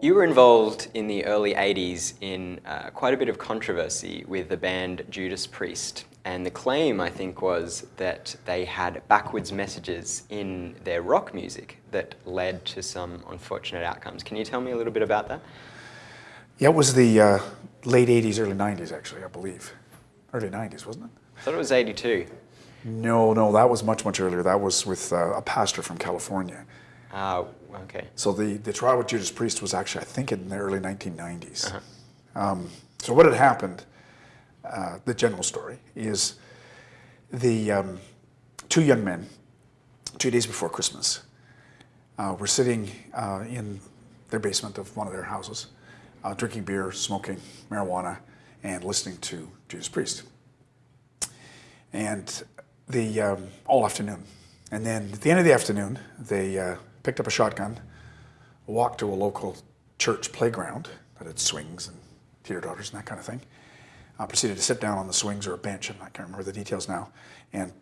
You were involved in the early 80s in uh, quite a bit of controversy with the band Judas Priest. And the claim, I think, was that they had backwards messages in their rock music that led to some unfortunate outcomes. Can you tell me a little bit about that? Yeah, it was the uh, late 80s, early 90s, actually, I believe. Early 90s, wasn't it? I thought it was 82. No, no, that was much, much earlier. That was with uh, a pastor from California. Ah, okay. So the, the trial with Judas Priest was actually, I think, in the early 1990s. Uh -huh. um, so what had happened, uh, the general story, is the um, two young men, two days before Christmas, uh, were sitting uh, in their basement of one of their houses, uh, drinking beer, smoking marijuana, and listening to Judas Priest. And the um, all afternoon. And then at the end of the afternoon, they uh, picked up a shotgun, walked to a local church playground that had swings and teeter totters and that kind of thing. Uh, proceeded to sit down on the swings or a bench, and I can't remember the details now, and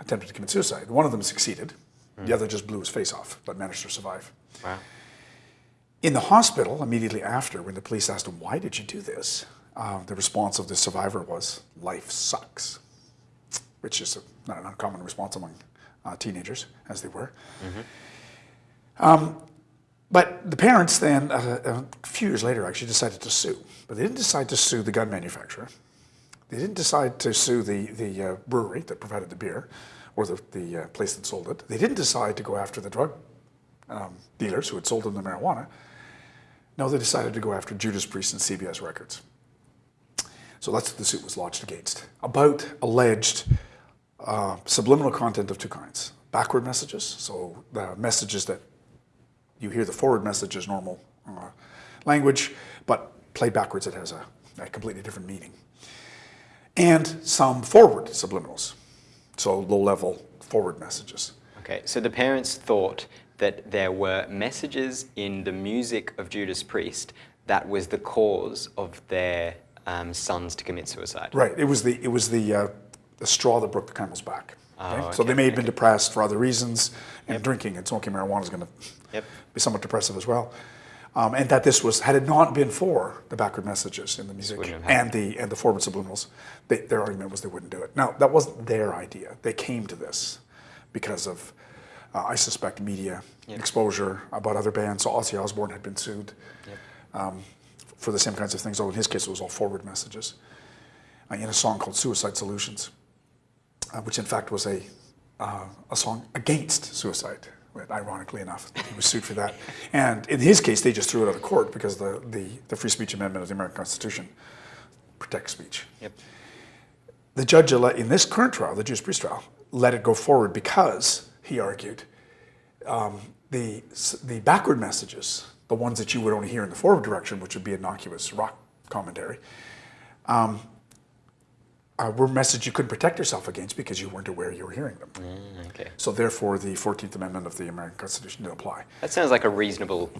attempted to commit suicide. One of them succeeded. Mm. The other just blew his face off, but managed to survive. Wow. In the hospital, immediately after, when the police asked him, why did you do this? Uh, the response of the survivor was, life sucks which is a, not an uncommon response among uh, teenagers, as they were. Mm -hmm. Um, but the parents then, uh, a few years later, actually decided to sue. But they didn't decide to sue the gun manufacturer. They didn't decide to sue the, the uh, brewery that provided the beer or the, the uh, place that sold it. They didn't decide to go after the drug um, dealers who had sold them the marijuana. No, they decided to go after Judas Priest and CBS Records. So that's what the suit was lodged against, about alleged uh, subliminal content of two kinds. Backward messages, so the messages that you hear the forward message as normal uh, language, but played backwards it has a, a, completely different meaning. And some forward subliminals, so low-level forward messages. Okay, so the parents thought that there were messages in the music of Judas Priest that was the cause of their um, sons to commit suicide. Right. It was the it was the uh, the straw that broke the camel's back. Oh, okay? So they may have been depressed for other reasons, and yep. drinking and smoking marijuana is going to yep. be somewhat depressive as well. Um, and that this was, had it not been for the backward messages in the music and the and the forward subliminals, they, their argument was they wouldn't do it. Now, that wasn't their idea. They came to this because of, uh, I suspect, media yep. exposure about other bands. So Ozzy Osbourne had been sued um, for the same kinds of things, although in his case it was all forward messages, uh, in a song called Suicide Solutions which in fact was a, uh, a song against suicide, ironically enough. He was sued for that. And in his case, they just threw it out of court because the, the, the Free Speech Amendment of the American Constitution protects speech. Yep. The judge in this current trial, the Judas Priest trial, let it go forward because, he argued, um, the, the backward messages, the ones that you would only hear in the forward direction, which would be innocuous rock commentary, um, uh, were messages you couldn't protect yourself against because you weren't aware you were hearing them. Mm, okay. So therefore, the 14th Amendment of the American Constitution didn't apply. That sounds like a reasonable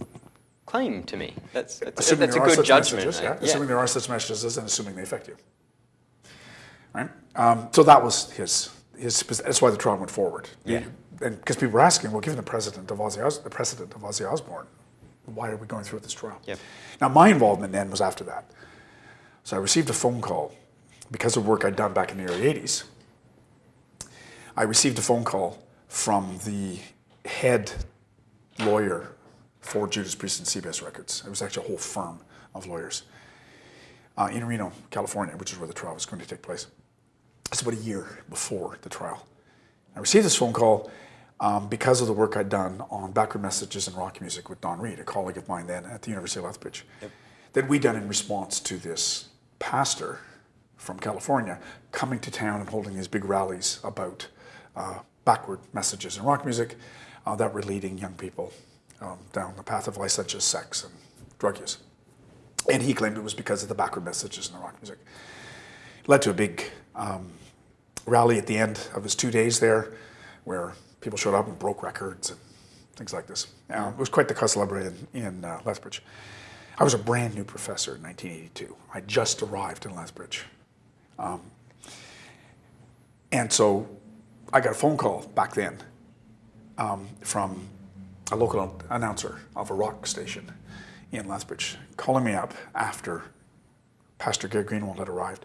claim to me. That's, that's, that's a good judgment. Messages, yeah. yeah. Assuming there are such messages and assuming they affect you. Right? Um, so that was his, his, that's why the trial went forward. Yeah. and because people were asking, well, given the president of Ozzy, Os the precedent of Ozzy Osbourne, why are we going through with this trial? Yep. Now, my involvement then was after that. So I received a phone call because of work I'd done back in the early 80s, I received a phone call from the head lawyer for Judas Priest and CBS Records. It was actually a whole firm of lawyers uh, in Reno, California, which is where the trial was going to take place. It's about a year before the trial. I received this phone call um, because of the work I'd done on backward messages and rock music with Don Read, a colleague of mine then at the University of Lethbridge, yep. that we'd done in response to this pastor from California coming to town and holding these big rallies about uh, backward messages in rock music uh, that were leading young people um, down the path of licentious sex and drug use. And he claimed it was because of the backward messages in the rock music. It led to a big um, rally at the end of his two days there where people showed up and broke records and things like this. it was quite the cause celebre in, in uh, Lethbridge. I was a brand new professor in 1982. I just arrived in Lethbridge. Um, and so I got a phone call back then um, from a local announcer of a rock station Ian Lethbridge, calling me up after Pastor Gary Greenwald had arrived,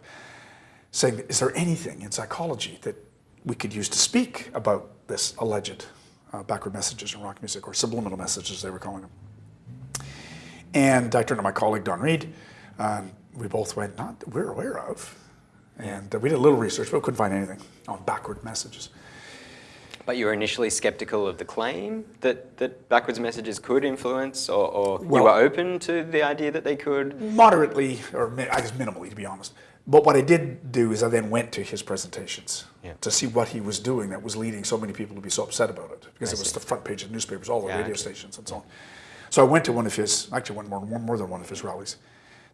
saying, is there anything in psychology that we could use to speak about this alleged uh, backward messages in rock music, or subliminal messages, they were calling them. And I turned to my colleague, Don Read, and we both went, not that we're aware of. And uh, we did a little research, but we couldn't find anything on backward messages. But you were initially skeptical of the claim that, that backwards messages could influence, or, or Well- you were open to the idea that they could? Moderately, or I guess minimally, to be honest. But what I did do is I then went to his presentations Yeah. to see what he was doing that was leading so many people to be so upset about it. Because I it was see. the front page of newspapers, all the Yeah, radio okay. stations and so on. So I went to one of his, actually went more, more, more than one of his rallies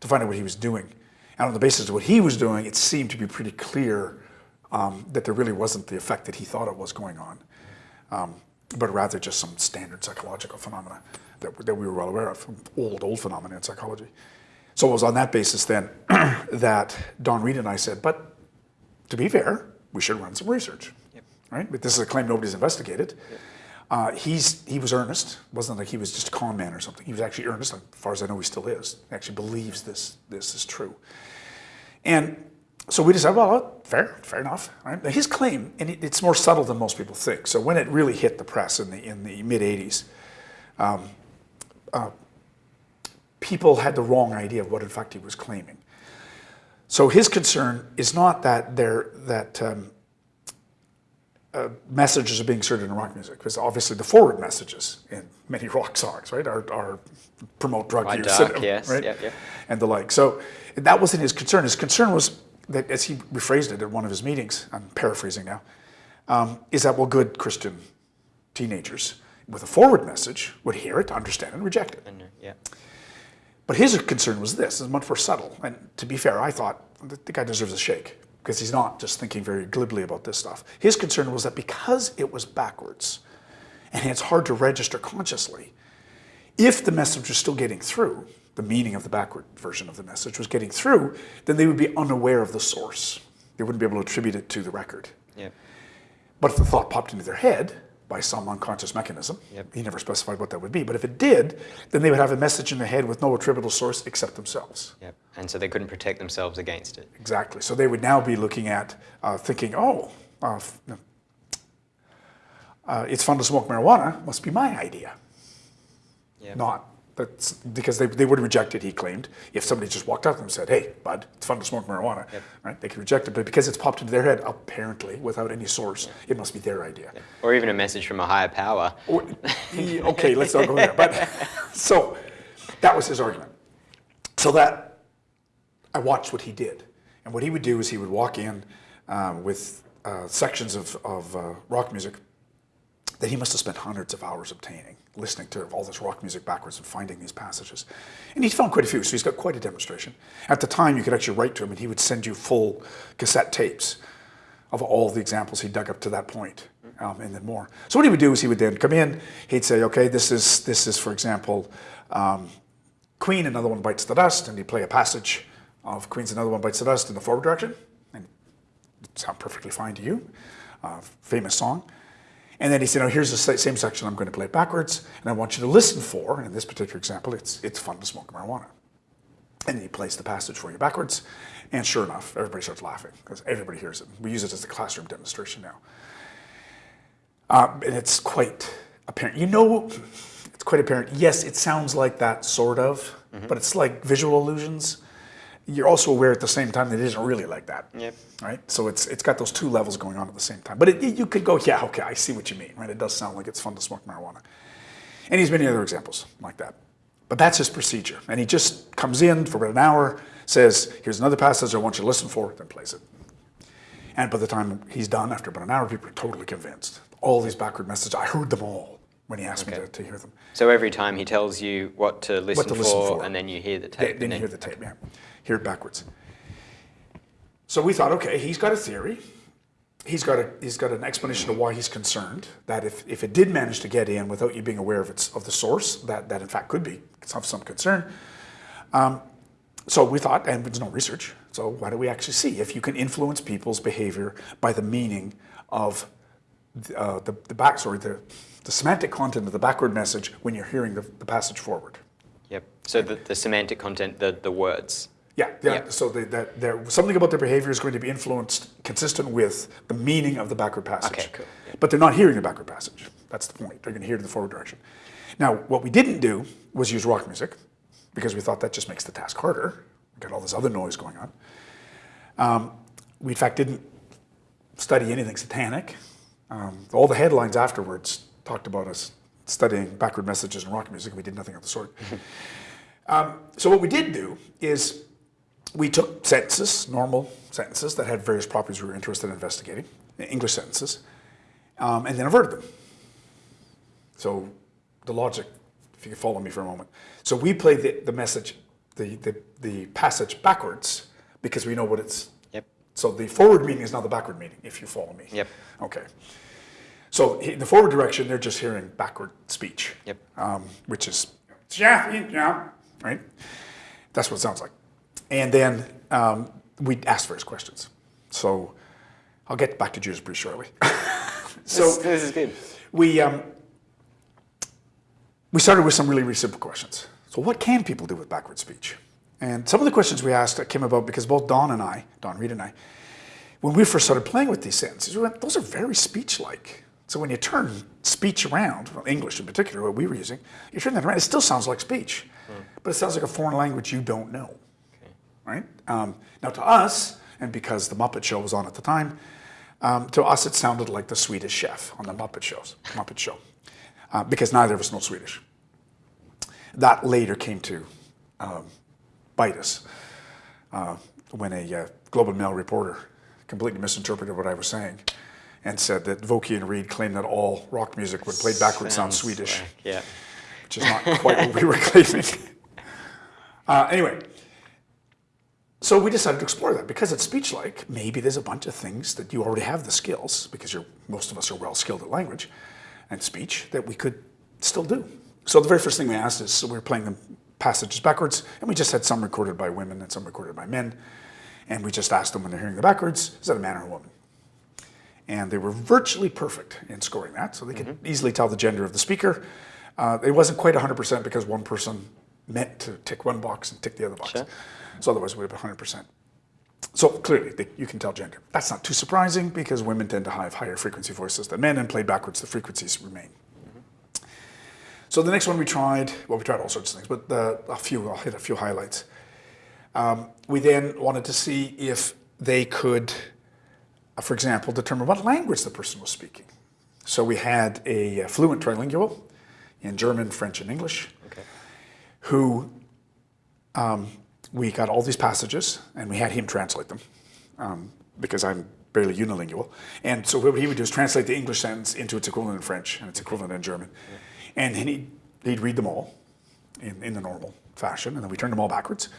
to find out what he was doing. And on the basis of what he was doing, it seemed to be pretty clear um, that there really wasn't the effect that he thought it was going on, um, but rather just some standard psychological phenomena that, that we were well aware of, old, old phenomena in psychology. So it was on that basis then that Don Read and I said, but to be fair, we should run some research, right? But this is a claim nobody's investigated. Uh, he's, he was earnest. It wasn't like he was just a con man or something. He was actually earnest. As far as I know, he still is. He actually believes this, this is true. And so we decided, well, fair, fair enough. Right? Now his claim, and it, it's more subtle than most people think. So when it really hit the press in the, in the mid 80s, people had the wrong idea of what in fact he was claiming. So his concern is not that there that um, uh, messages are being inserted in rock music, because obviously the forward messages in many rock songs, right, are, are promote drug Quite use, dark, yes, right, and the like. So that wasn't his concern. His concern was that, as he rephrased it at one of his meetings, I'm paraphrasing now, um, is that well, good Christian teenagers with a forward message would hear it, understand and reject it. And, yeah. But his concern was this, is much more subtle. And to be fair, I thought the guy deserves a shake because he's not just thinking very glibly about this stuff. His concern was that because it was backwards and it's hard to register consciously, if the message was still getting through, the meaning of the backward version of the message was getting through, then they would be unaware of the source. They wouldn't be able to attribute it to the record. Yeah. But if the thought popped into their head by some unconscious mechanism, Yep. he never specified what that would be, but if it did, then they would have a message in their head with no attributable source except themselves. Yep. And so they couldn't protect themselves against it. Exactly. So they would now be looking at uh, thinking, oh, uh, uh, it's fun to smoke marijuana, must be my idea. Yeah. Not that's because they, they would reject it, he claimed, if somebody just walked up to them and said, hey, bud, it's fun to smoke marijuana, Yep. right? They could reject it, but because it's popped into their head, apparently, without any source, it must be their idea. Or even a message from a higher power. Or- he- okay, let's not go there. But so that was his argument. So that I watched what he did, and what he would do is he would walk in uh, with uh, sections of, of uh, rock music that he must have spent hundreds of hours obtaining, listening to all this rock music backwards and finding these passages. And he's found quite a few, so he's got quite a demonstration. At the time, you could actually write to him, and he would send you full cassette tapes of all the examples he dug up to that point, um, and then more. So what he would do is he would then come in, he'd say, okay, this is, this is for example, um, Queen, another one bites the dust, and he'd play a passage of Queen's another one bites the dust in the forward direction, and it sound perfectly fine to you, uh, famous song. And then he said, "Now here's the same section. I'm going to play it backwards, and I want you to listen for." And in this particular example, it's it's fun to smoke marijuana. And he plays the passage for you backwards, and sure enough, everybody starts laughing because everybody hears it. We use it as a classroom demonstration now, uh, and it's quite apparent. You know, it's quite apparent. Yes, it sounds like that sort of, but it's like visual illusions. You're also aware at the same time that it isn't really like that Yep. right? So it's it's got those two levels going on at the same time. But it, you could go, yeah, okay, I see what you mean, right? It does sound like it's fun to smoke marijuana. And he's many other examples like that. But that's his procedure. And he just comes in for about an hour, says, here's another passage I want you to listen for, then plays it. And by the time he's done, after about an hour, people are totally convinced. All these backward messages, I heard them all when he asked me to, to hear them. So every time he tells you what to listen, to listen for, for. and then you hear the Then, tape. then and you hear the tape, yeah. Hear it backwards. So we thought, okay, he's got a theory. He's got a he's got an explanation of why he's concerned that if, if it did manage to get in without you being aware of its of the source, that that in fact could be of some concern. Um, so we thought, and there's no research. So why don't we actually see if you can influence people's behavior by the meaning of the, uh, the, the the, the semantic content of the backward message when you're hearing the, the passage forward. Yep. So the, the semantic content, the, the words. Yeah, yeah. So they, that there something about their behavior is going to be influenced, consistent with the meaning of the backward passage. Okay, cool, yeah. But they're not hearing the backward passage. That's the point. They're going to hear the forward direction. Now, what we didn't do was use rock music because we thought that just makes the task harder. We got all this other noise going on. Um, we in fact didn't study anything satanic. Um, all the headlines afterwards talked about us studying backward messages and rock music, and we did nothing of the sort. um, so what we did do is we took sentences, normal sentences that had various properties we were interested in investigating, English sentences, um, and then inverted them. So the logic, if you can follow me for a moment. So we play the, the message, the, the, the passage backwards because we know what it's. Yep. So the forward meaning is now the backward meaning, if you follow me. Yep. Okay. So in the forward direction, they're just hearing backward speech. Yep. Um, which is, yeah, yeah, right? That's what it sounds like. And then um, we asked various questions. So I'll get back to Judas Priest shortly. so this, this is good. we um, we started with some really, really simple questions. So what can people do with backward speech? And some of the questions we asked came about because both Don and I, Don Read and I, when we first started playing with these sentences, we went, those are very speech-like. So when you turn speech around, well, English in particular, what we were using, you turn that around, it still sounds like speech, but it sounds like a foreign language you don't know right? Um, now to us, and because the Muppet Show was on at the time, um, to us it sounded like the Swedish Chef on the Muppet shows, Muppet Show, uh, because neither of us know Swedish. That later came to um, bite us uh, when a uh, Globe and Mail reporter completely misinterpreted what I was saying and said that Vokey and Read claimed that all rock music when played backwards sounds Sounds Swedish, like- yeah. which is not quite what we were claiming. Uh, anyway, so we decided to explore that because it's speech-like. Maybe there's a bunch of things that you already have the skills because you're most of us are well skilled at language and speech that we could still do. So the very first thing we asked is so we were playing the passages backwards, and we just had some recorded by women and some recorded by men, and we just asked them when they're hearing the backwards, is that a man or a woman? And they were virtually perfect in scoring that, so they could easily tell the gender of the speaker. Uh, it wasn't quite 100% because one person meant to tick one box and tick the other box. Sure. So otherwise, we would have been 100%. So clearly, they, you can tell gender. That's not too surprising because women tend to have higher frequency voices than men, and played backwards, the frequencies remain. So the next one we tried, well, we tried all sorts of things, but the, a few, I'll hit a few highlights. Um, we then wanted to see if they could, uh, for example, determine what language the person was speaking. So we had a fluent trilingual in German, French, and English Okay. who um, we got all these passages and we had him translate them um, because I'm barely unilingual. And so what he would do is translate the English sentence into its equivalent in French and its equivalent in German. And then he'd, he'd read them all in, in the normal fashion, and then we turned them all backwards.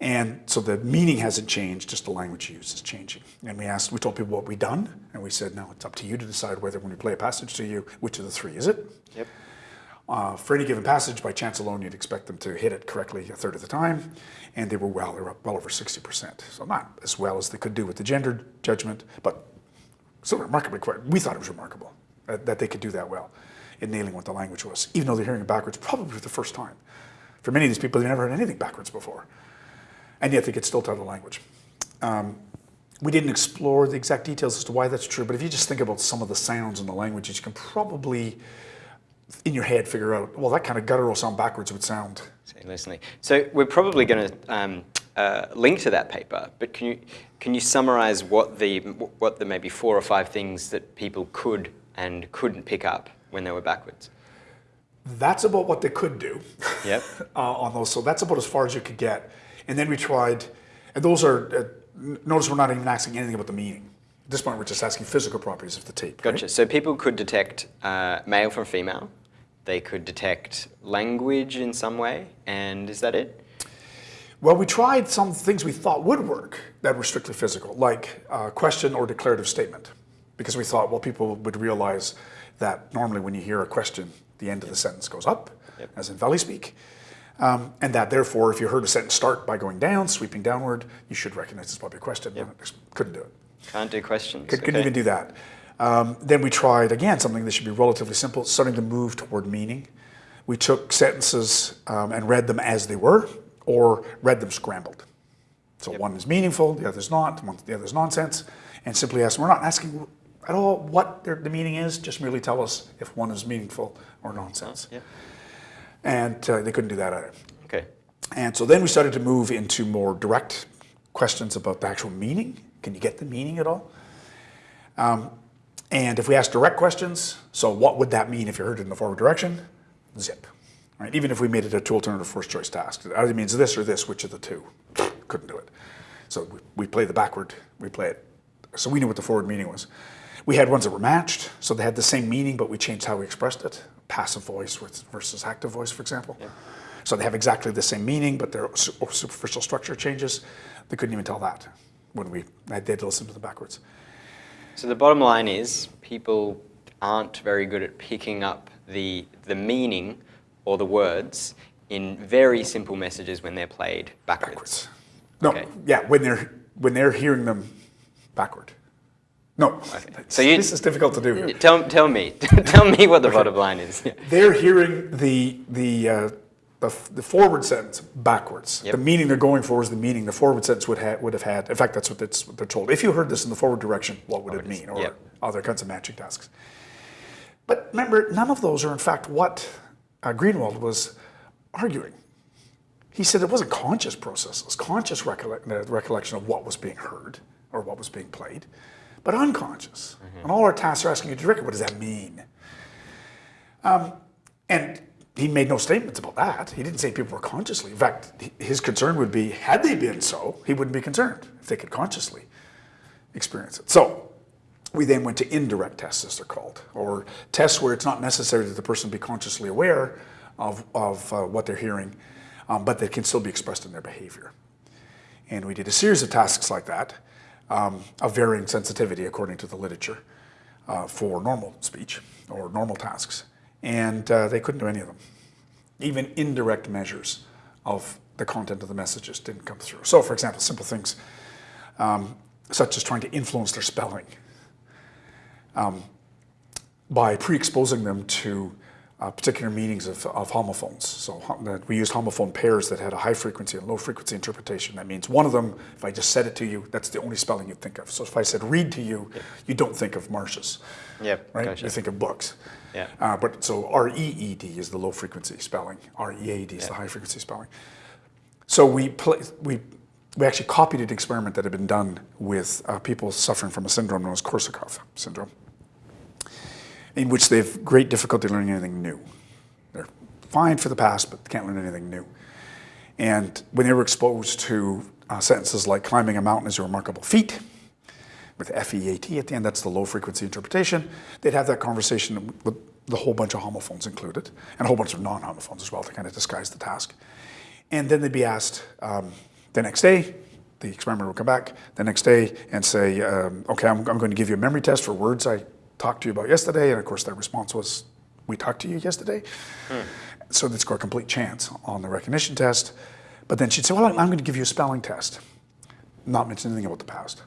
And so the meaning hasn't changed, just the language used is changing. And we asked, we told people what we'd done, and we said, now it's up to you to decide whether when we play a passage to you, which of the three is it? Yep. Uh, for any given passage, by chance alone, you'd expect them to hit it correctly a third of the time, and they were well, they were up well over 60%. So not as well as they could do with the gendered judgment, but still remarkably quite, we thought it was remarkable that, that they could do that well in nailing what the language was, even though they're hearing it backwards probably for the first time. For many of these people, they've never heard anything backwards before, and yet they could still tell the language. Um, we didn't explore the exact details as to why that's true, but if you just think about some of the sounds in the languages, you can probably in your head figure out, well, that kind of guttural sound backwards would sound. So. So we're probably going to um, uh, link to that paper, but can you can you summarize what the what the maybe four or five things that people could and couldn't pick up when they were backwards? That's about what they could do Yep. uh, on those. So that's about as far as you could get. And then we tried, and those are, uh, notice we're not even asking anything about the meaning. At this point, we're just asking physical properties of the tape. right? Gotcha. So people could detect uh, male from female. They could detect language in some way, and is that it? Well, we tried some things we thought would work that were strictly physical, like uh, question or declarative statement, because we thought, well, people would realize that normally when you hear a question, the end of the sentence goes up, Yep. as in valley speak, um, and that therefore, if you heard a sentence start by going down, sweeping downward, you should recognize it's probably a question. Couldn't do it. Can't do questions. Could, Couldn't okay. even do that. Um, then we tried again something that should be relatively simple, starting to move toward meaning, we took sentences um, and read them as they were, or read them scrambled. So one is meaningful, the other is not, one, the other is nonsense, and simply ask. We're not asking at all what their, the meaning is. Just merely tell us if one is meaningful or nonsense. Yeah. And uh, they couldn't do that either. Okay. And so then we started to move into more direct questions about the actual meaning. Can you get the meaning at all? Um, and if we ask direct questions, so what would that mean if you heard it in the forward direction? Zip. Right? Even if we made it a two alternative first choice task, it either means this or this, which of the two? Couldn't do it. So we, we play the backward, we play it. So we knew what the forward meaning was. We had ones that were matched, so they had the same meaning, but we changed how we expressed it. Passive voice versus active voice, for example. Yeah. So they have exactly the same meaning, but their superficial structure changes. They couldn't even tell that when we I did listen to them backwards. So the bottom line is people aren't very good at picking up the, the meaning or the words in very simple messages when they're played backwards. backwards. No, okay. yeah, when they're when they're hearing them backward. No, okay. so you, this is difficult to do. Tell, tell me, tell me what the okay. bottom line is. they're hearing the the uh, the, the, forward sentence backwards. Yep. The meaning they're going for is the meaning the forward sentence would, ha- would have had. In fact, that's what, what, they're told. If you heard this in the forward direction, what would it mean? Or yep. other kinds of matching tasks. But remember, none of those are in fact what uh, Greenwald was arguing. He said it wasn't conscious process, it was conscious uh, recollection of what was being heard or what was being played, but unconscious. Mm-hmm. And all our tasks are asking you to directly, what does that mean? Um, and he made no statements about that. He didn't say people were consciously. In fact, his concern would be, had they been so, he wouldn't be concerned if they could consciously experience it. So we then went to indirect tests, as they're called, or tests where it's not necessary that the person be consciously aware of, of uh, what they're hearing, um, but that can still be expressed in their behavior. And we did a series of tasks like that, um, of varying sensitivity according to the literature, uh, for normal speech or normal tasks and uh, they couldn't do any of them. Even indirect measures of the content of the messages didn't come through. So, for example, simple things um, such as trying to influence their spelling um, by pre-exposing them to uh, particular meanings of, of, homophones. So we used homophone pairs that had a high frequency and low frequency interpretation. That means one of them, if I just said it to you, that's the only spelling you'd think of. So if I said read to you, yep. you don't think of marshes. Yep, right? Gotcha. You think of books. Yeah. Uh, but so R-E-E-D is the low frequency spelling. R-E-A-D is yeah. the high frequency spelling. So we we we actually copied an experiment that had been done with uh, people suffering from a syndrome known as Korsakoff syndrome in which they have great difficulty learning anything new. They're fine for the past, but can't learn anything new. And when they were exposed to uh, sentences like climbing a mountain is a remarkable feat, with F-E-A-T at the end, that's the low frequency interpretation, they'd have that conversation with the whole bunch of homophones included, and a whole bunch of non-homophones as well to kind of disguise the task. And then they'd be asked um, the next day, the experimenter would come back the next day and say, um, okay, I'm, I'm, going to give you a memory test for words I talked to you about yesterday. And of course, their response was, we talked to you yesterday. Hmm. So they'd score a complete chance on the recognition test. But then she'd say, well, I'm going to give you a spelling test. Not mention anything about the past.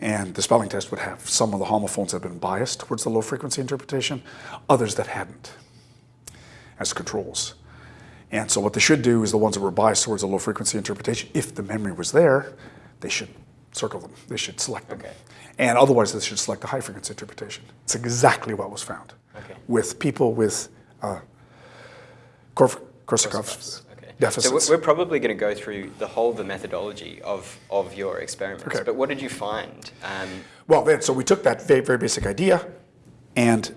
And the spelling test would have some of the homophones that have been biased towards the low frequency interpretation, others that hadn't as controls. And so what they should do is the ones that were biased towards the low frequency interpretation, if the memory was there, they should circle them. They should select them. Okay. And otherwise, they should select the high frequency interpretation. It's exactly what was found okay. with people with uh, Korsakoff's okay. deficits. So we're probably going to go through the whole of the methodology of, of your experiments. But what did you find? Um, well, then, so we took that very, very basic idea and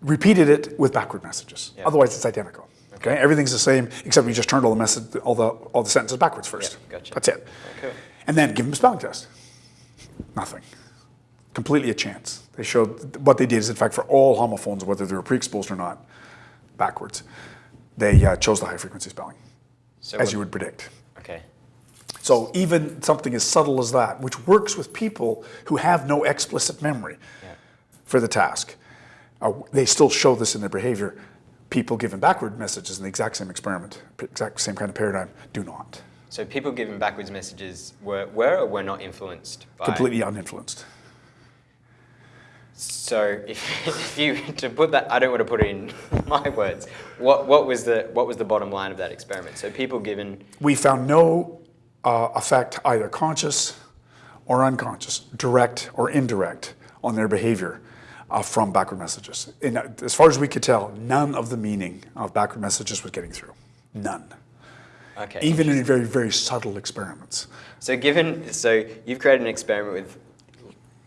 repeated it with backward messages. Yeah. Otherwise, it's identical. Okay. okay. everything's the same except we just turned all the message, all the all the sentences backwards first. Yeah, gotcha. That's it. Okay. And then give them a spelling test. Nothing. Completely a chance. They showed what they did is, in fact, for all homophones, whether they were pre-exposed or not, backwards, they uh, chose the high frequency spelling, so as you would predict. Okay. So even something as subtle as that, which works with people who have no explicit memory yeah. for the task, uh, they still show this in their behavior. People given backward messages in the exact same experiment, exact same kind of paradigm, do not. So people giving backwards messages were, were or were not influenced by? Completely uninfluenced. So if, if you to put that, I don't want to put it in my words. What what was the what was the bottom line of that experiment? So people given We found no uh, effect, either conscious or unconscious, direct or indirect, on their behavior uh, from backward messages. And uh, as far as we could tell, none of the meaning of backward messages was getting through. None. Okay. Even in very, very subtle experiments. So given so you've created an experiment with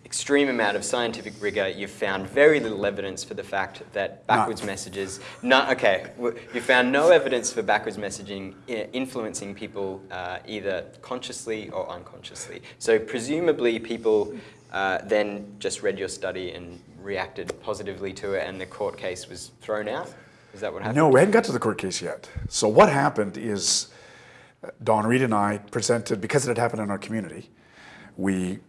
extreme amount of scientific rigor, you've found very little evidence for the fact that backwards messages. No, okay, you found no evidence for backwards messaging influencing people uh, either consciously or unconsciously. So presumably people uh, then just read your study and reacted positively to it, and the court case was thrown out. Is that what happened? No, we hadn't got to the court case yet. So what happened is Don Read and I presented, because it had happened in our community, we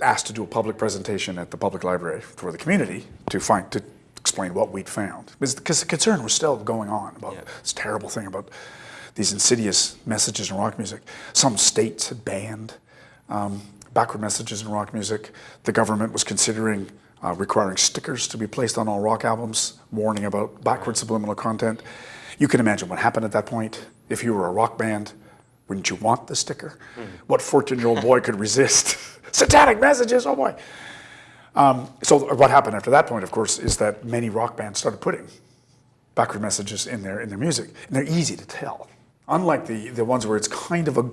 asked to do a public presentation at the public library for the community to find, to explain what we'd found. Because the concern was still going on about Yeah. this terrible thing about these insidious messages in rock music. Some states had banned um, backward messages in rock music. The government was considering uh, requiring stickers to be placed on all rock albums, warning about backward subliminal content. You can imagine what happened at that point. If you were a rock band, wouldn't you want the sticker? What 14 year old boy could resist? Satanic messages, oh boy. Um, so, what happened after that point, of course, is that many rock bands started putting backward messages in their, in their music, and they're easy to tell. Unlike the, the ones where it's kind of a,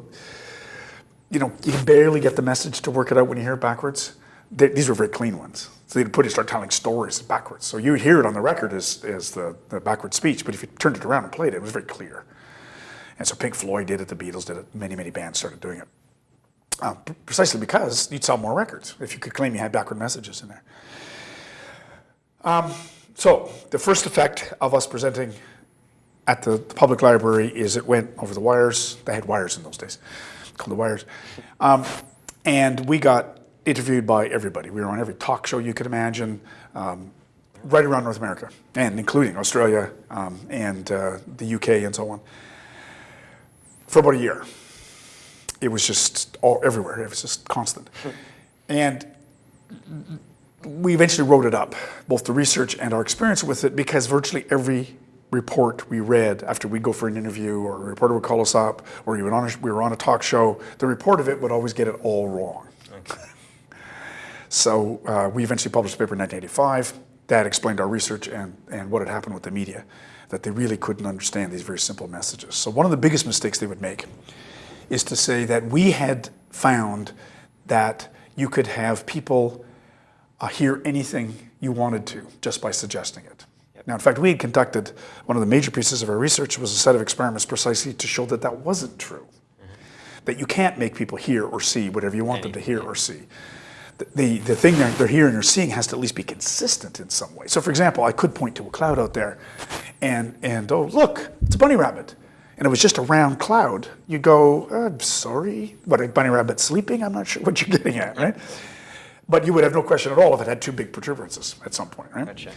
you know, you can barely get the message to work it out when you hear it backwards. They, these were very clean ones. So they'd put it, start telling stories backwards. So you would hear it on the record as, as the, the backward speech, but if you turned it around and played it, it was very clear. And so Pink Floyd did it, the Beatles did it, many, many bands started doing it. Uh, precisely because you'd sell more records if you could claim you had backward messages in there. Um, so the first effect of us presenting at the, the public library is it went over the wires. They had wires in those days, called the wires. Um, and we got interviewed by everybody. We were on every talk show you could imagine, um, right around North America, and including Australia um, and uh, the UK and so on, for about a year. It was just all everywhere. It was just constant. And we eventually wrote it up, both the research and our experience with it, because virtually every report we read after we'd go for an interview or a reporter would call us up or even on a, we were on a talk show, the report of it would always get it all wrong. So uh, we eventually published a paper in 1985 that explained our research and, and what had happened with the media, that they really couldn't understand these very simple messages. So one of the biggest mistakes they would make is to say that we had found that you could have people uh, hear anything you wanted to just by suggesting it. Now, in fact, we had conducted one of the major pieces of our research was a set of experiments precisely to show that that wasn't true. That you can't make people hear or see whatever you want them to hear or see. The, the, thing they're, they're hearing or seeing has to at least be consistent in some way. So, for example, I could point to a cloud out there and, and oh, look, it's a bunny rabbit. And it was just a round cloud. You go, I'm sorry, what, a bunny rabbit sleeping? I'm not sure what you're getting at, right? But you would have no question at all if it had two big protuberances at some point, right? Gotcha.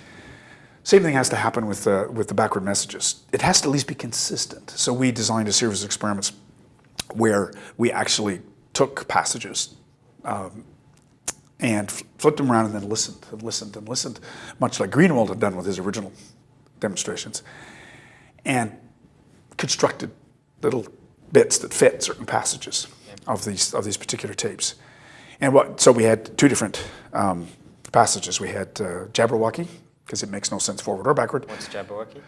Same thing has to happen with the, with the backward messages. It has to at least be consistent. So we designed a series of experiments where we actually took passages um, and flipped them around and then listened and listened and listened, much like Greenwald had done with his original demonstrations, and constructed little bits that fit certain passages of these of these particular tapes. And what? So we had two different um, passages. We had uh, Jabberwocky because it makes no sense forward or backward. What's Jabberwocky?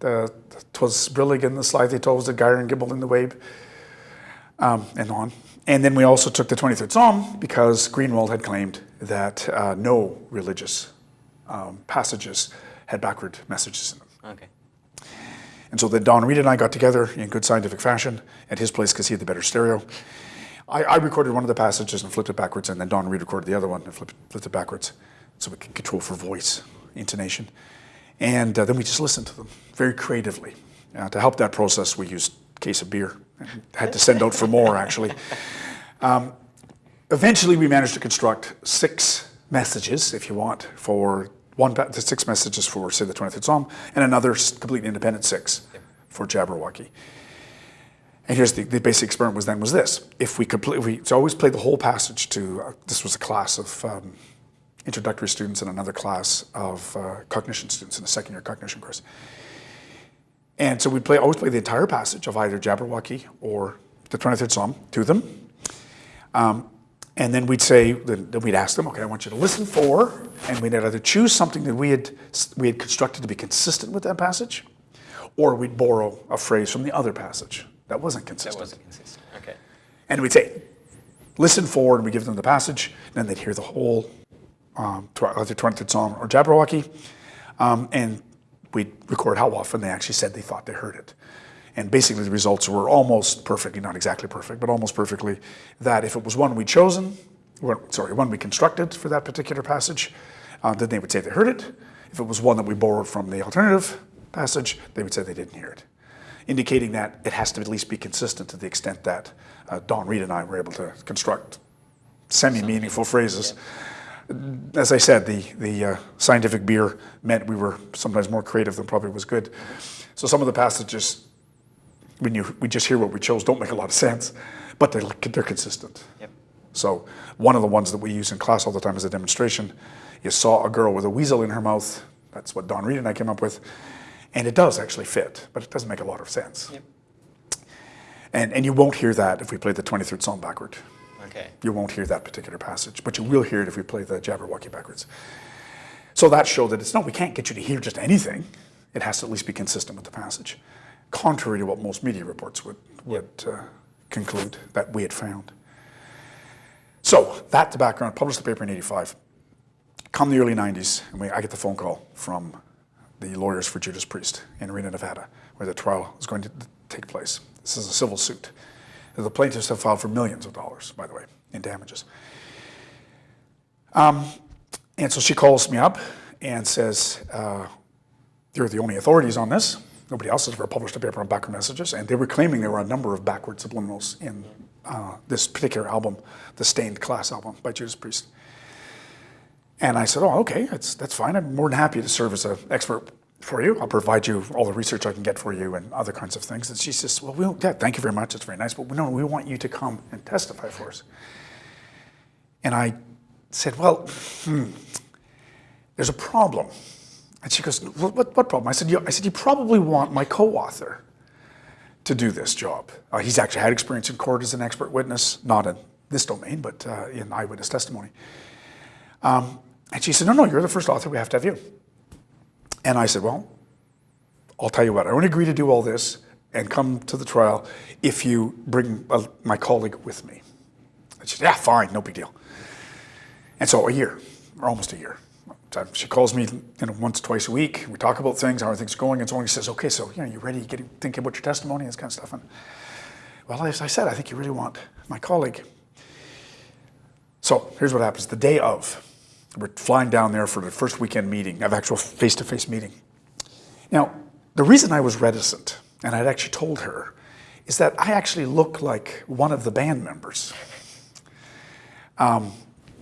The, Twas brillig in the slithy toves, the gyre and gibble in the wabe, um, and on. And then we also took the 23rd Psalm because Greenwald had claimed that uh, no religious um, passages had backward messages in them. Okay. And so then Don Read and I got together in good scientific fashion at his place because he had the better stereo. I, I recorded one of the passages and flipped it backwards, and then Don Read recorded the other one and flipped, flipped it backwards so we could control for voice, intonation. And uh, then we just listened to them very creatively. Uh, to help that process, we used a case of beer. Had to send out for more, actually. Um, eventually, we managed to construct six messages, if you want, for one the six messages for, say, the 23rd Psalm, and another completely independent six for Jabberwocky. And here's the, the basic experiment was then was this: if we complete, we so always played the whole passage to. Uh, this was a class of um, introductory students and another class of uh, cognition students in a second year cognition course. And so we'd play, always play the entire passage of either Jabberwocky or the 23rd Psalm to them. Um, and then we'd say, then we'd ask them, okay, I want you to listen for, and we'd either choose something that we had, we had constructed to be consistent with that passage, or we'd borrow a phrase from the other passage that wasn't consistent. That wasn't consistent. Okay. And we'd say, listen for, and we give them the passage, and then they'd hear the whole, um, either 23rd Psalm or Jabberwocky, um, and we'd record how often they actually said they thought they heard it. And basically the results were almost perfectly, not exactly perfect, but almost perfectly, that if it was one we'd chosen, or, sorry, one we constructed for that particular passage, uh, then they would say they heard it. If it was one that we borrowed from the alternative passage, they would say they didn't hear it indicating that it has to at least be consistent to the extent that uh, Don Read and I were able to construct semi-meaningful phrases. As I said, the, the uh, scientific beer meant we were sometimes more creative than probably was good. So some of the passages, when you, we just hear what we chose, don't make a lot of sense, but they're, they're consistent. Yep. So one of the ones that we use in class all the time as a demonstration, you saw a girl with a weasel in her mouth. That's what Don Read and I came up with. And it does actually fit, but it doesn't make a lot of sense. Yep. And, and you won't hear that if we play the 23rd Psalm backward. Okay. You won't hear that particular passage, but you will hear it if we play the Jabberwocky backwards. So that showed that it's no, we can't get you to hear just anything. It has to at least be consistent with the passage, contrary to what most media reports would, would uh, conclude that we had found. So that's the background. Published the paper in 85. Come the early 90s, and we, I get the phone call from the lawyers for Judas Priest in Reno, Nevada, where the trial is going to take place. This is a civil suit. The plaintiffs have filed for millions of dollars, by the way, in damages. Um, and so she calls me up and says, uh, You're the only authorities on this. Nobody else has ever published a paper on backward messages. And they were claiming there were a number of backward subliminals in uh, this particular album, the Stained Class album by Judas Priest. And I said, oh, okay, that's, that's fine. I'm more than happy to serve as an expert for you. I'll provide you all the research I can get for you and other kinds of things. And she says, well, we don't, yeah, thank you very much. It's very nice. But no, we want you to come and testify for us. And I said, well, hmm, there's a problem. And she goes, what, what, what problem? I said, you, I said, you probably want my co-author to do this job. Uh, he's actually had experience in court as an expert witness, not in this domain, but uh, in eyewitness testimony. Um, and she said, no, no, you're the first author, we have to have you. And I said, well, I'll tell you what, I won't agree to do all this and come to the trial if you bring uh, my colleague with me. She said, yeah, fine, no big deal. And so a year, or almost a year. She calls me you know, once, twice a week. We talk about things, how are things going, and so on. He says, okay, so you know, you ready, getting, thinking about your testimony, and this kind of stuff. And, well, as I said, I think you really want my colleague. So here's what happens. The day of, we're flying down there for the first weekend meeting, of actual face-to-face meeting. Now, the reason I was reticent, and I'd actually told her, is that I actually look like one of the band members. Um,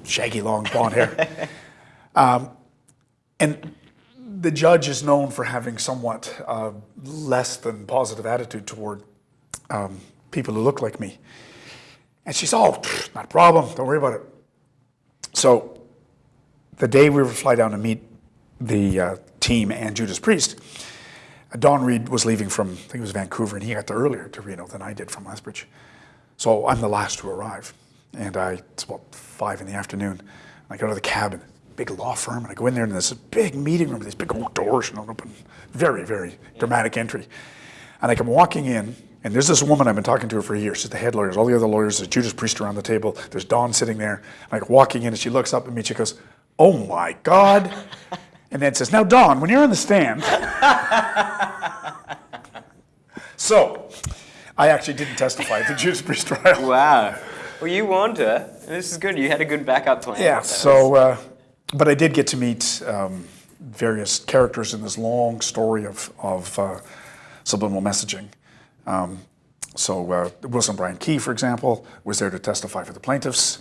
shaggy, long blonde hair. um, and the judge is known for having somewhat uh, less than positive attitude toward um, people who look like me. And she said, oh, not a problem, don't worry about it. So the day we were fly down to meet the uh, team and Judas Priest, Don Read was leaving from, I think it was Vancouver, and he got there earlier to Reno than I did from Lethbridge. So I'm the last to arrive. And I, it's about five in the afternoon. And I go to the cabin, big law firm, and I go in there and there's a big meeting room with these big old doors, you know, open, very, very dramatic entry. And I come walking in, and there's this woman I've been talking to her for years. She's the head lawyer. All the other lawyers. There's Judas Priest around the table. There's Don sitting there. I'm like walking in, and she looks up at me. and She goes, "Oh my God!" And then says, "Now, Don, when you're on the stand." so, I actually didn't testify at the Judas Priest trial. Wow. Well, you warned her. This is good. You had a good backup plan. Yeah. So, uh, but I did get to meet um, various characters in this long story of of uh, subliminal messaging. Um, so uh, Wilson Bryan Key, for example, was there to testify for the plaintiffs.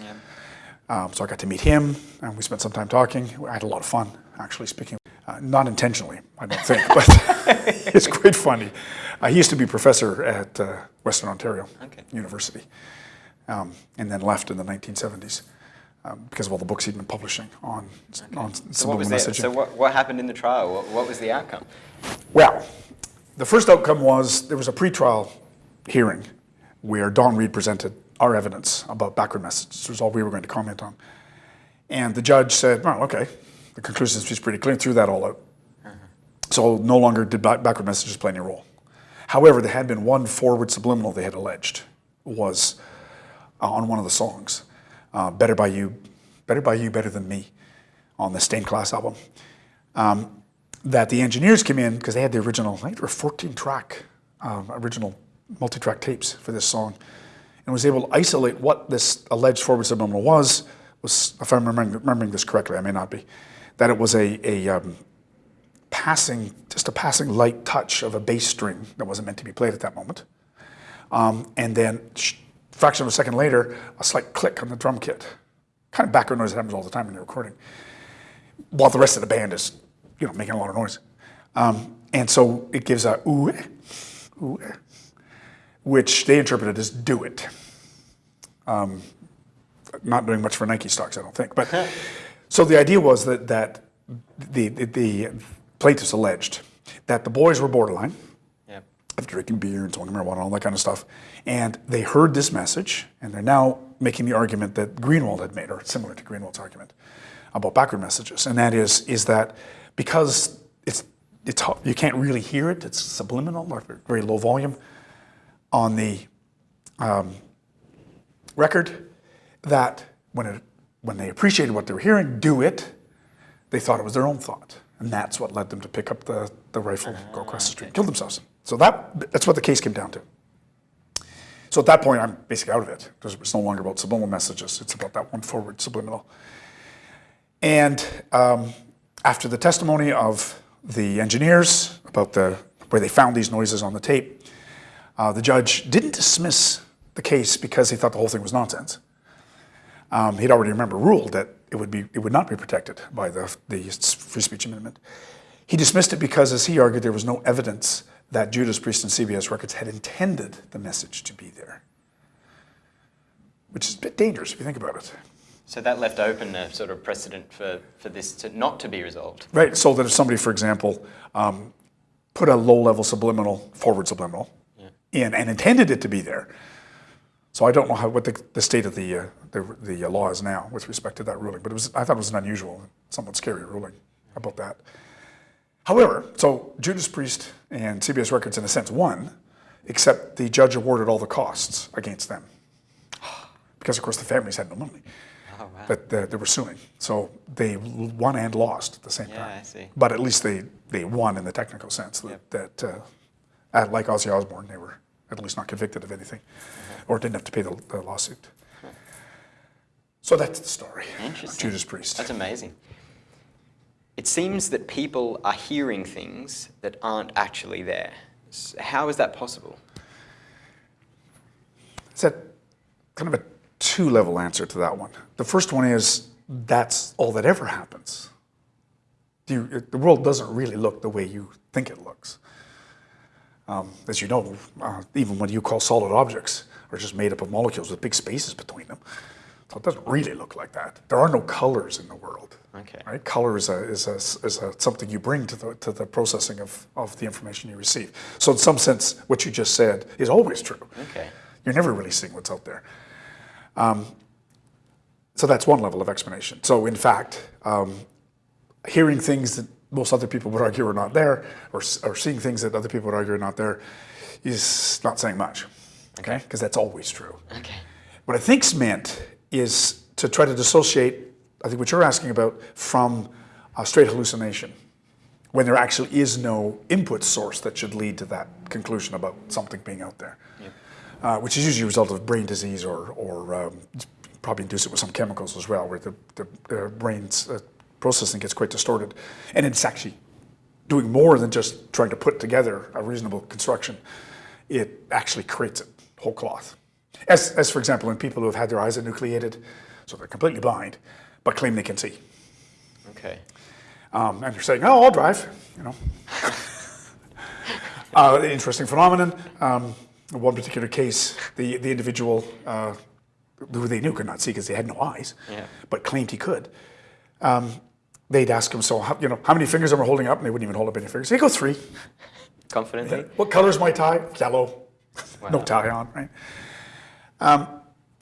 Um, so I got to meet him, and we spent some time talking. I had a lot of fun, actually speaking. Uh, not intentionally, I don't think, but it's quite funny. Uh, he used to be professor at uh, Western Ontario Okay. University, um, and then left in the 1970s. um, because of all the books he'd been publishing on, on So what was the, messaging. so what, what happened in the trial? What, what was the outcome? Well, the first outcome was there was a pretrial hearing where Don Read presented our evidence about backward messages. This was all we were going to comment on. And the judge said, well, okay, the conclusion is pretty clear, threw that all out. So no longer did back- backward messages play any role. However, there had been one forward subliminal they had alleged was uh, on one of the songs, uh, "Better by You, Better by You, Better Than Me," on the Stained Class album. Um, that the engineers came in because they had the original, I think there were 14 track um, original multi-track tapes for this song, and was able to isolate what this alleged forward subliminal was. Was if I'm remembering, remembering this correctly, I may not be, that it was a, a um, passing, just a passing light touch of a bass string that wasn't meant to be played at that moment. Um, and then, fraction of a second later, a slight click on the drum kit. Kind of background noise that happens all the time when you're recording. While the rest of the band is, you know, making a lot of noise. Um, and so it gives a ooh, ooh, which they interpreted as do it. Um, not doing much for Nike stocks, I don't think. But so the idea was that that the, the, the plaintiffs alleged that the boys were borderline Yep. of drinking beer and smoking marijuana, and all that kind of stuff. And they heard this message, and they're now making the argument that Greenwald had made, or similar to Greenwald's argument about backward messages, and that is is that because it's it's you can't really hear it, it's subliminal or very low volume on the um, record, that when it when they appreciated what they were hearing, do it, they thought it was their own thought. And that's what led them to pick up the, the rifle, go across the street, and kill themselves. So that, that's what the case came down to. So at that point, I'm basically out of it because it's no longer about subliminal messages. It's about that one forward subliminal. And um, after the testimony of the engineers about the, where they found these noises on the tape, uh, the judge didn't dismiss the case because he thought the whole thing was nonsense um, he'd already remember ruled that it would be it would not be protected by the the free speech amendment. He dismissed it because, as he argued, there was no evidence that Judas Priest and CBS Records had intended the message to be there, which is a bit dangerous if you think about it. So that left open a sort of precedent for, for this to not to be resolved. Right. So that if somebody, for example, um, put a low-level subliminal, forward subliminal, in and intended it to be there. So I don't know how what the, the state of the uh, the, the uh, law is now with respect to that ruling, but it was I thought it was an unusual, somewhat scary ruling about that. However, so Judas Priest and CBS Records, in a sense, won, except the judge awarded all the costs against them, because of course the families had no money Oh, wow. that they were suing. So they won and lost at the same Yeah, time. I see. But at least they, they won in the technical sense that, Yep. that uh, at, like Ozzy Osbourne, they were at least not convicted of anything or didn't have to pay the, the lawsuit. So that's the story. Interesting. Judas Priest. That's amazing. It seems that people are hearing things that aren't actually there. How is that possible? It's a kind of a two level answer to that one. The first one is that's all that ever happens. You, the world doesn't really look the way you think it looks. Um, as you know, uh, even what you call solid objects are just made up of molecules with big spaces between them. So it doesn't really look like that. There are no colors in the world. Okay. Right? Color is, a, is, a, is a, something you bring to the, to the processing of, of the information you receive. So in some sense, what you just said is always true. Okay. You're never really seeing what's out there. Um, so that's one level of explanation. So in fact, um, hearing things that most other people would argue are not there, or, or seeing things that other people would argue are not there, is not saying much. Okay? Because that's always true. Okay. What I think's meant is to try to dissociate, I think what you're asking about, from a straight hallucination, when there actually is no input source that should lead to that conclusion about something being out there, uh, which is usually a result of brain disease or, or um, probably induce it with some chemicals as well, where the, the, the brain's uh, processing gets quite distorted. And it's actually doing more than just trying to put together a reasonable construction. It actually creates it whole cloth. As, as for example, in people who have had their eyes enucleated, so they're completely blind, but claim they can see. Okay. Um, and they're saying, "Oh, I'll drive," you know. uh, interesting phenomenon. Um, in one particular case, the the individual uh, who they knew could not see because they had no eyes, Yeah. but claimed he could. Um, they'd ask him, so how, you know, how many fingers am I holding up? And they wouldn't even hold up any fingers. They go three. Confidently? What color's my tie? Yellow. No tie on, right? Um,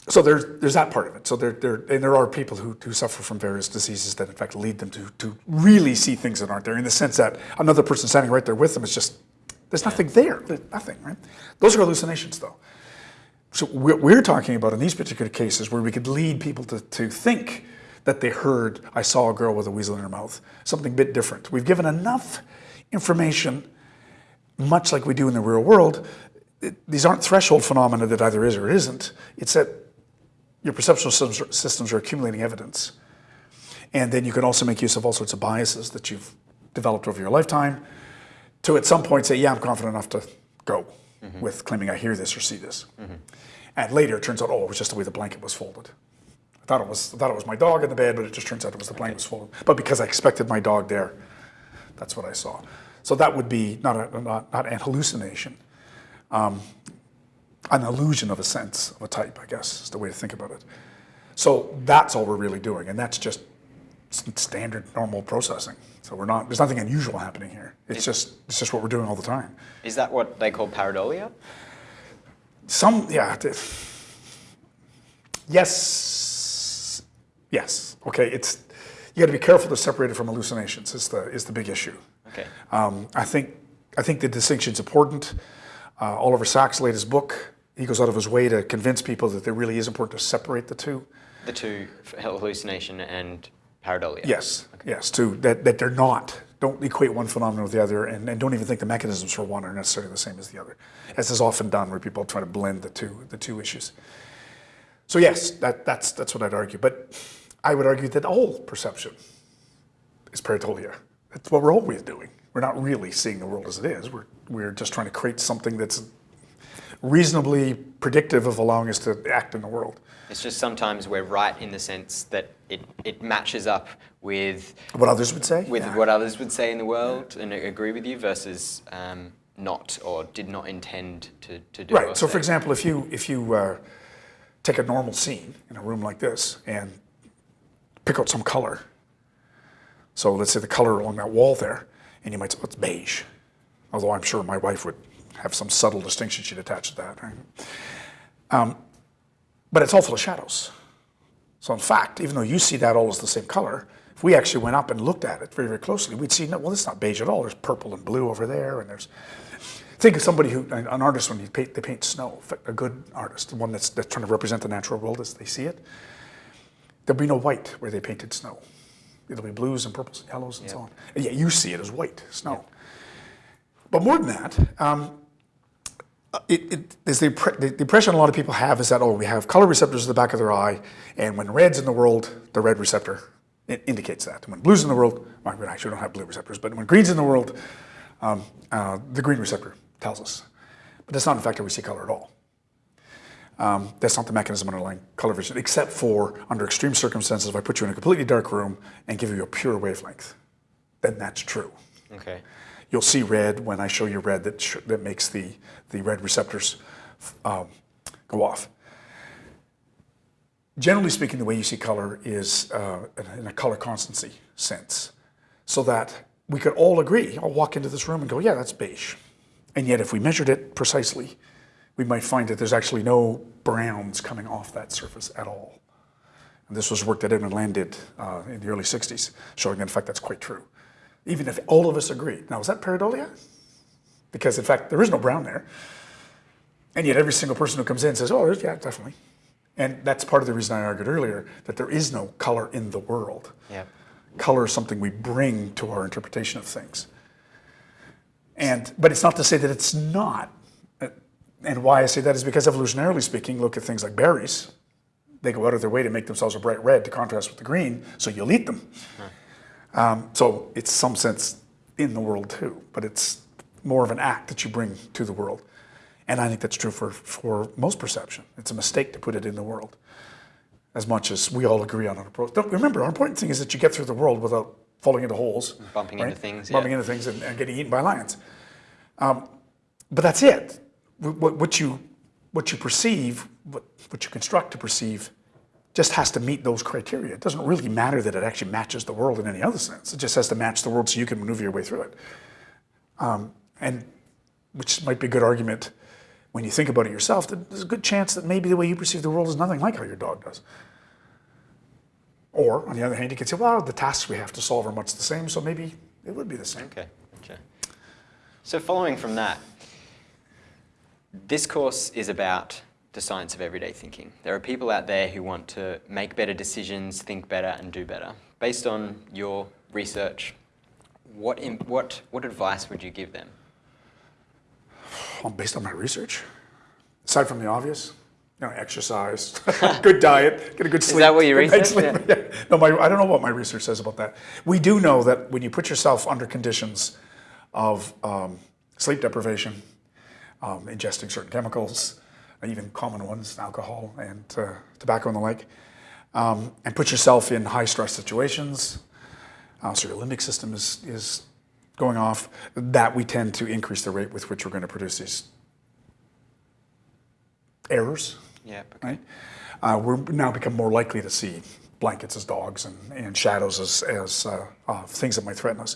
so there's there's that part of it. So there there and there are people who, who suffer from various diseases that in fact lead them to to really see things that aren't there. In the sense that another person standing right there with them is just there's nothing there. There's nothing, right? Those are hallucinations, though. So what we're talking about in these particular cases where we could lead people to, to think that they heard, I saw a girl with a weasel in her mouth, something a bit different. We've given enough information, much like we do in the real world. It- these aren't threshold phenomena that either is or isn't. It's that your perceptual systems, systems are accumulating evidence. And then you can also make use of all sorts of biases that you've developed over your lifetime to at some point say, yeah, I'm confident enough to go mm-hmm. with claiming I hear this or see this. Mm-hmm. And later it turns out, oh, it was just the way the blanket was folded. I thought it was, I thought it was my dog in the bed, but it just turns out it was the blanket was folded. But because I expected my dog there, that's what I saw. So that would be not, a, not, not an hallucination, um, an illusion of a sense of a type, I guess, is the way to think about it. So that's all we're really doing, and that's just standard normal processing. So we're not, there's nothing unusual happening here. It's just, it's just what we're doing all the time. Is that what they call pareidolia? Some, yeah. Yes, yes. Okay, it's you got to be careful to separate it from hallucinations. Is the is the big issue. Okay. Um, I think I think the distinction's important. Uh, Oliver Sacks' latest book, he goes out of his way to convince people that it really is important to separate the two. The two, hallucination and pareidolia? Yes, yes, to that, that they're not. Don't equate one phenomenon with the other, and, and don't even think the mechanisms for one are necessarily the same as the other, as is often done where people try to blend the two the two issues. So yes, that, that's that's what I'd argue. But I would argue that all perception is pareidolia. That's what we're always doing. We're not really seeing the world as it is. We're we're just trying to create something that's reasonably predictive of allowing us to act in the world. It's just sometimes we're right in the sense that it, it matches up with What others would say. with Yeah. what others would say in the world and agree with you versus um, not or did not intend to, to do Right. So, for example, if you if you uh, take a normal scene in a room like this and pick out some color, so let's say the color along that wall there, and you might say, "What's beige?" Although I'm sure my wife would have some subtle distinction she'd attach to that. Right? Um, but it's all full of shadows. So, in fact, even though you see that all as the same color, if we actually went up and looked at it very, very closely, we'd see, no, well, it's not beige at all. There's purple and blue over there, and there's Think of somebody who, an artist when you paint, they paint snow, a good artist, one that's, that's trying to represent the natural world as they see it. There'll be no white where they painted snow. It'll be blues and purples and yellows and so on. And yet you see it as white snow. But more than that, um, it, it, the, the, the impression a lot of people have is that, oh, we have color receptors at the back of their eye, and when red's in the world, the red receptor it indicates that. And when blue's in the world, well, we actually don't have blue receptors, but when green's in the world, um, uh, the green receptor tells us. But that's not, in fact, how we see color at all. Um, that's not the mechanism underlying color vision, except for under extreme circumstances, if I put you in a completely dark room and give you a pure wavelength, then that's true. Okay. You'll see red when I show you red that, sh- that makes the, the red receptors um, go off. Generally speaking, the way you see color is uh, in- in a color constancy sense, so that we could all agree. I'll walk into this room and go, yeah, that's beige. And yet, if we measured it precisely, we might find that there's actually no browns coming off that surface at all. And this was work that Edwin Land did uh, in the early 60s, showing that in fact that's quite true. Even if all of us agree. Now, is that pareidolia? Because in fact, there is no brown there. And yet every single person who comes in says, oh, there's, yeah, definitely. And that's part of the reason I argued earlier that there is no color in the world. Yeah. Color is something we bring to our interpretation of things. And, but it's not to say that it's not. And why I say that is because evolutionarily speaking, look at things like berries. They go out of their way to make themselves a bright red to contrast with the green, so you'll eat them. Um, so it's some sense in the world too, but it's more of an act that you bring to the world. And I think that's true for, for most perception. It's a mistake to put it in the world, as much as we all agree on an approach. Don't, remember, our important thing is that you get through the world without falling into holes, Bumping into things, bumping yeah. into things, and, and getting eaten by lions. Um, but that's it. What, what you what you perceive what, what you construct to perceive just has to meet those criteria. It doesn't really matter that it actually matches the world in any other sense. It just has to match the world so you can maneuver your way through it. Um, and which might be a good argument when you think about it yourself, that there's a good chance that maybe the way you perceive the world is nothing like how your dog does. Or, on the other hand, you could say, well, the tasks we have to solve are much the same, so maybe it would be the same. Okay, gotcha. So following from that, this course is about the science of everyday thinking. There are people out there who want to make better decisions, think better, and do better. Based on your research, what, in, what, what advice would you give them? Well, based on my research, aside from the obvious, you know, exercise, good diet, get a good sleep. Is that what you sleep. Yeah. No, my, I don't know what my research says about that. We do know that when you put yourself under conditions of um, sleep deprivation, um, ingesting certain chemicals, even common ones, alcohol and uh, tobacco and the like, um, and put yourself in high stress situations, uh, so your limbic system is, is going off, that we tend to increase the rate with which we're going to produce these errors, Yeah, okay. right? Uh, we're now become more likely to see blankets as dogs and, and shadows as, as uh, uh, things that might threaten us.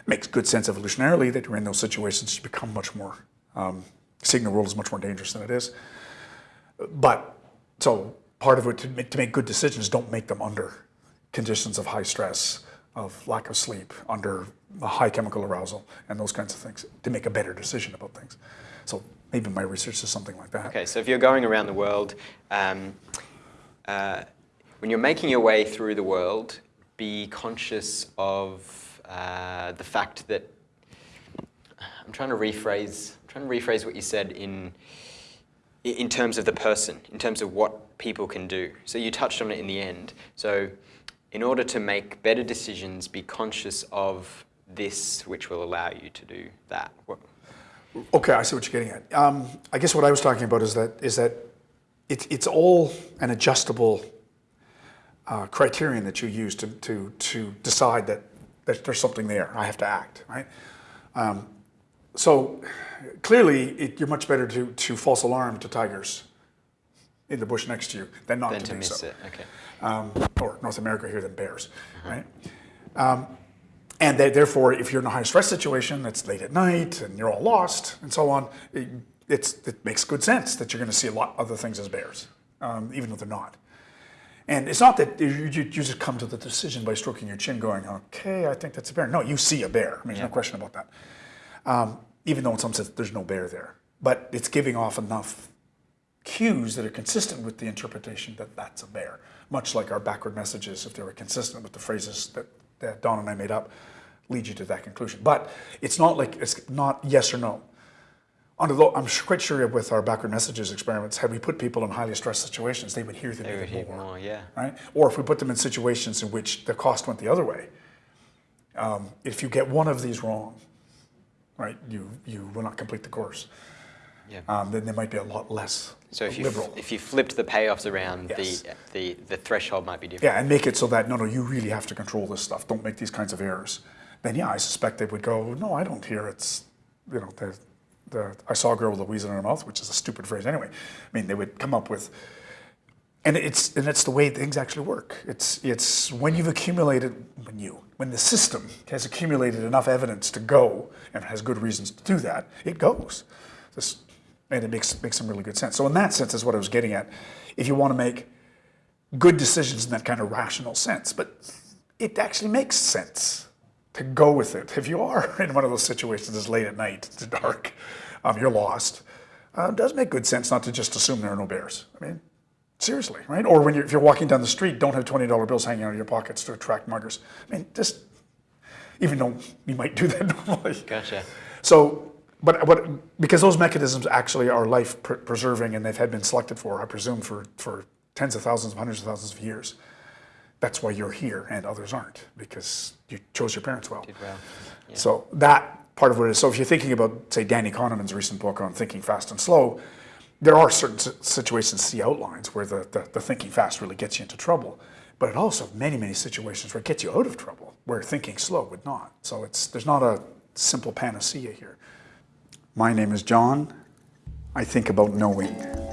It Makes good sense evolutionarily that you're in those situations, you become much more, um, seeing the world is much more dangerous than it is. But, so part of it, to make, to make good decisions, don't make them under conditions of high stress, of lack of sleep, under a high chemical arousal, and those kinds of things, to make a better decision about things. So maybe my research is something like that. Okay, so if you're going around the world, um, uh, when you're making your way through the world, be conscious of uh, the fact that I'm trying to rephrase. I'm trying to rephrase what you said in in terms of the person, in terms of what people can do. So you touched on it in the end. So in order to make better decisions, be conscious of this, which will allow you to do that. Okay, I see what you're getting at. Um, I guess what I was talking about is that is that it's it's all an adjustable uh, criterion that you use to to to decide that, that there's something there. I have to act, right? Um, so clearly, it, you're much better to to false alarm to tigers in the bush next to you than not then to, to miss so. it, okay. Um, or North America here than bears, right? And that therefore, if you're in a high stress situation, it's late at night and you're all lost and so on, it, it's, it makes good sense that you're going to see a lot of other things as bears, um, even though they're not. And it's not that you, you, you just come to the decision by stroking your chin going, okay, I think that's a bear. No, you see a bear. I mean, there's no question about that. Um, even though in some sense there's no bear there. But it's giving off enough cues that are consistent with the interpretation that that's a bear. Much like our backward messages, if they were consistent with the phrases that, that Don and I made up, lead you to that conclusion. But it's not like, it's not yes or no. Under the, I'm quite sure with our backward messages experiments, had we put people in highly stressed situations, they would hear them They even more, more, yeah. right? Or if we put them in situations in which the cost went the other way, um, if you get one of these wrong, right, you, you will not complete the course. Yeah. Um, then there might be a lot less So if you, if you flipped the payoffs around, Yes. the, the, the threshold might be different. Yeah, and make it so that, no, no, you really have to control this stuff. Don't make these kinds of errors. Then, yeah, I suspect they would go, no, I don't hear it's, you know, the, the, I saw a girl with a weasel in her mouth, which is a stupid phrase anyway. I mean, they would come up with, and it's, and it's the way things actually work. It's, it's when you've accumulated, when you, when the system has accumulated enough evidence to go, and has good reasons to do that, it goes. This, and it makes, makes some really good sense. So in that sense is what I was getting at. If you want to make good decisions in that kind of rational sense, but it actually makes sense to go with it. If you are in one of those situations, it's late at night, it's dark, um, you're lost, uh, it does make good sense not to just assume there are no bears. I mean, seriously, right? Or when you're, if you're walking down the street, don't have $20 bills hanging out of your pockets to attract muggers. I mean, just, even though you might do that normally. Gotcha. So, but what, because those mechanisms actually are life pr- preserving and they've had been selected for, I presume, for, for tens of thousands, hundreds of thousands of years. That's why you're here and others aren't, because you chose your parents well. Well. Yeah. So that part of what it is. So if you're thinking about, say, Danny Kahneman's recent book on thinking fast and slow, there are certain situations he outlines where the, the, the thinking fast really gets you into trouble. But it also many, many situations where it gets you out of trouble, where thinking slow would not. So it's there's not a simple panacea here. My name is John. I think about knowing.